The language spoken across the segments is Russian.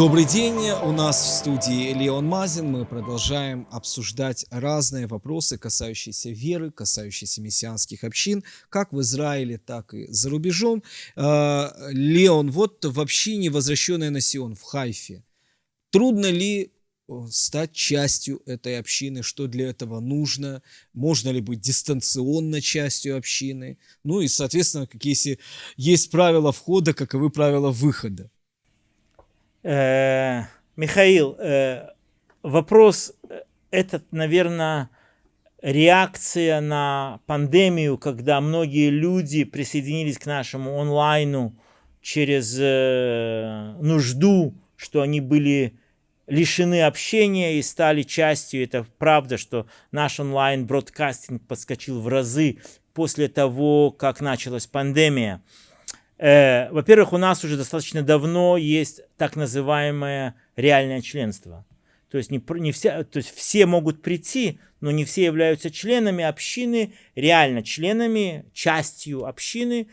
Добрый день, у нас в студии Леон Мазин. Мы продолжаем обсуждать разные вопросы, касающиеся веры, касающиеся мессианских общин, как в Израиле, так и за рубежом. А, Леон, вот в общине, возвращенная на Сион, в Хайфе, трудно ли стать частью этой общины, что для этого нужно, можно ли быть дистанционно частью общины, ну и, соответственно, какие есть правила входа, каковы правила выхода. Э, Михаил, э, вопрос э, этот, наверное, реакция на пандемию, когда многие люди присоединились к нашему онлайну через нужду, что они были лишены общения и стали частью. Это правда, что наш онлайн-бродкастинг подскочил в разы после того, как началась пандемия. Э, во-первых, у нас уже достаточно давно есть так называемое реальное членство. То есть, не, не все, то есть все могут прийти, но не все являются членами общины, реально членами, частью общины.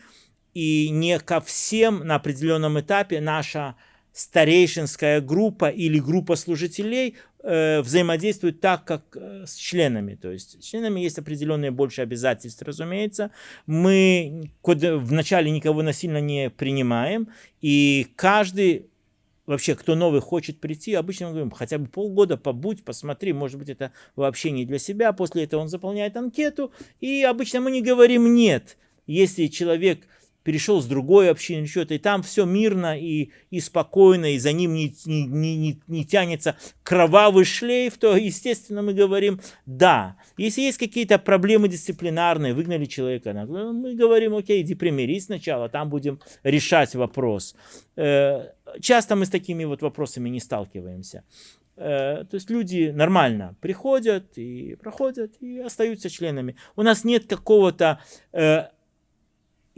И не ко всем на определенном этапе наша старейшинская группа или группа служителей э, взаимодействуют так, как э, с членами. То есть с членами есть определенные больше обязательства, разумеется. Мы вначале никого насильно не принимаем, и каждый вообще, кто новый хочет прийти, обычно мы говорим, хотя бы полгода побудь, посмотри, может быть, это вообще не для себя. После этого он заполняет анкету, и обычно мы не говорим «нет». Если человек перешел с другой общины, что-то, и там все мирно и, и спокойно, и за ним не, не, не, не тянется кровавый шлейф, то, естественно, мы говорим «да». Если есть какие-то проблемы дисциплинарные, выгнали человека, мы говорим «окей, иди примирись сначала, там будем решать вопрос». Э, часто мы с такими вот вопросами не сталкиваемся. Э, то есть люди нормально приходят и проходят и остаются членами. У нас нет какого-то э,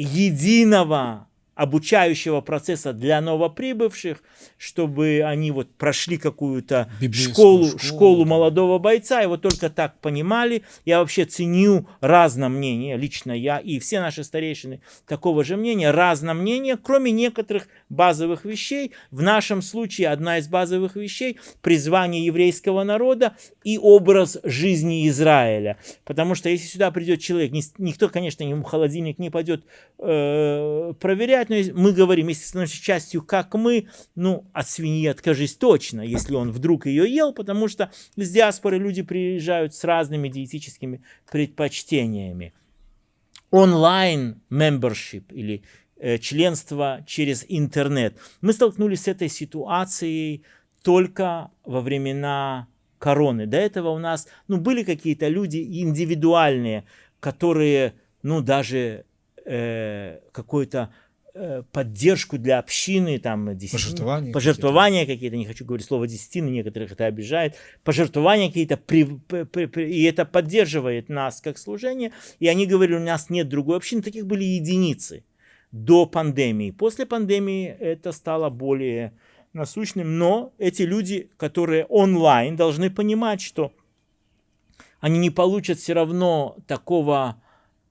единого обучающего процесса для новоприбывших, чтобы они вот прошли какую-то школу, школу, школу молодого бойца, и вот только так понимали. Я вообще ценю разное мнение, лично я и все наши старейшины такого же мнения, разное мнение, кроме некоторых базовых вещей. В нашем случае одна из базовых вещей – призвание еврейского народа и образ жизни Израиля. Потому что если сюда придет человек, никто, конечно, ему холодильник не пойдет э, проверять, но мы говорим, если становишься частью, как мы, ну, от свиньи откажись точно, если он вдруг ее ел, потому что с диаспоры люди приезжают с разными диетическими предпочтениями. Онлайн membership или э, членство через интернет. Мы столкнулись с этой ситуацией только во времена короны. До этого у нас ну, были какие-то люди индивидуальные, которые ну, даже э, какой-то поддержку для общины, там, десятин, пожертвования, пожертвования какие-то, не хочу говорить слово десятины, некоторых это обижает, пожертвования какие-то, при, при, при, и это поддерживает нас как служение, и они говорили, у нас нет другой общины, таких были единицы до пандемии. После пандемии это стало более насущным, но эти люди, которые онлайн, должны понимать, что они не получат все равно такого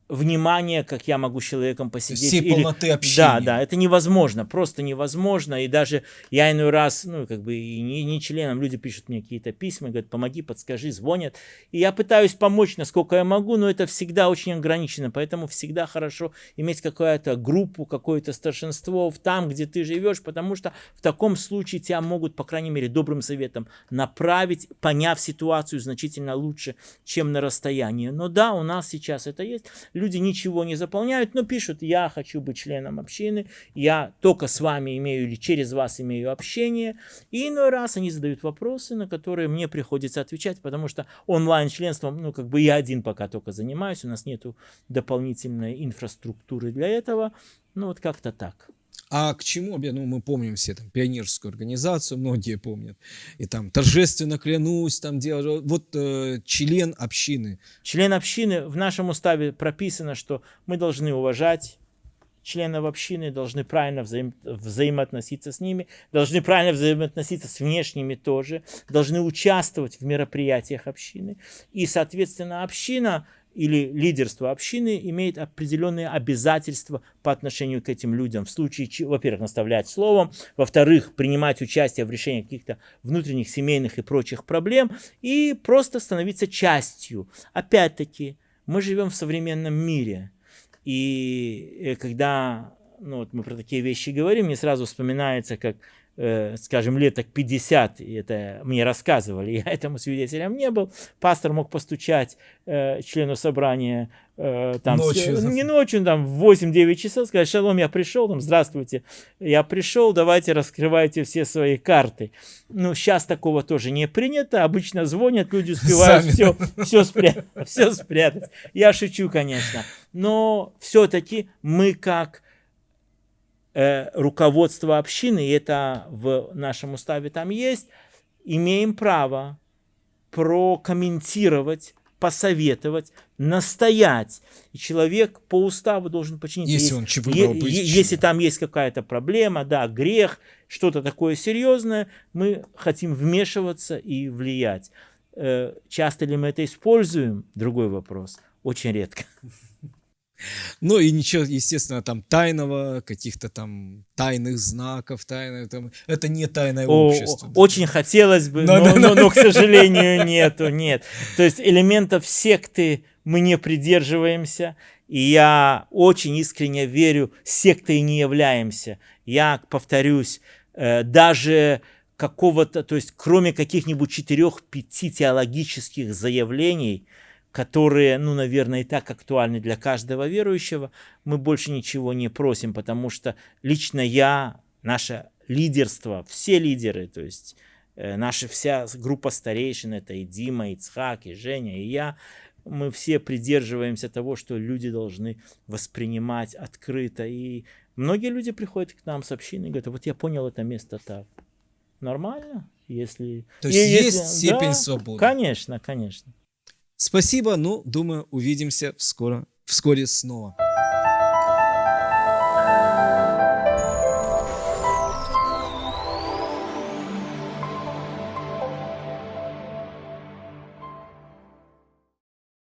внимание, как я могу с человеком посидеть. Всей или... полноты общения. Да, да, это невозможно, просто невозможно. И даже я иной раз, ну, как бы и не, не членом, люди пишут мне какие-то письма, говорят, помоги, подскажи, звонят. И я пытаюсь помочь, насколько я могу, но это всегда очень ограничено. Поэтому всегда хорошо иметь какую-то группу, какое-то старшинство там, где ты живешь, потому что в таком случае тебя могут, по крайней мере, добрым советом направить, поняв ситуацию значительно лучше, чем на расстоянии. Но да, у нас сейчас это есть люди ничего не заполняют, но пишут, я хочу быть членом общины, я только с вами имею или через вас имею общение. И иной раз они задают вопросы, на которые мне приходится отвечать, потому что онлайн-членством, ну, как бы я один пока только занимаюсь, у нас нету дополнительной инфраструктуры для этого. Ну, вот как-то так. А к чему, ну, мы помним все там пионерскую организацию, многие помнят, и там торжественно клянусь, там делать, вот э, член общины. Член общины, в нашем уставе прописано, что мы должны уважать членов общины, должны правильно взаим, взаимоотноситься с ними, должны правильно взаимоотноситься с внешними тоже, должны участвовать в мероприятиях общины. И, соответственно, община или лидерство общины имеет определенные обязательства по отношению к этим людям. В случае, во-первых, наставлять словом, во-вторых, принимать участие в решении каких-то внутренних, семейных и прочих проблем, и просто становиться частью. Опять-таки, мы живем в современном мире, и э, когда ну, вот мы про такие вещи говорим, мне сразу вспоминается, как скажем, лет так 50, и это мне рассказывали, я этому свидетелем не был, пастор мог постучать э, члену собрания э, там, ночью. С, не ночью, там, в 8-9 часов, сказать, шалом, я пришел, там, здравствуйте, я пришел, давайте раскрывайте все свои карты. Ну, сейчас такого тоже не принято, обычно звонят, люди успевают все, все, спрятать, все спрятать. Я шучу, конечно, но все-таки мы как э, руководство общины, и это в нашем уставе там есть, имеем право прокомментировать, посоветовать, настоять. И человек по уставу должен подчиниться. Если, он выбрал быть если там есть какая-то проблема, да, грех, что-то такое серьезное, мы хотим вмешиваться и влиять. Э, часто ли мы это используем? Другой вопрос. Очень редко. Ну и ничего, естественно, там тайного, каких-то там тайных знаков, тайное, там, это не тайное О, общество. Очень да. хотелось бы, но, но, но, но, к сожалению, нету, нет. То есть элементов секты мы не придерживаемся, и я очень искренне верю, сектой не являемся. Я повторюсь, э, даже какого-то, то есть кроме каких-нибудь четырех-пяти теологических заявлений, которые, ну, наверное, и так актуальны для каждого верующего, мы больше ничего не просим, потому что лично я, наше лидерство, все лидеры, то есть э, наша вся группа старейшин, это и Дима, и Цхак, и Женя, и я, мы все придерживаемся того, что люди должны воспринимать открыто. И многие люди приходят к нам с общины и говорят, вот я понял это место так. Нормально, если... То есть есть если... степень да, свободы. Конечно, конечно. Спасибо, ну, думаю, увидимся вскоре, вскоре снова.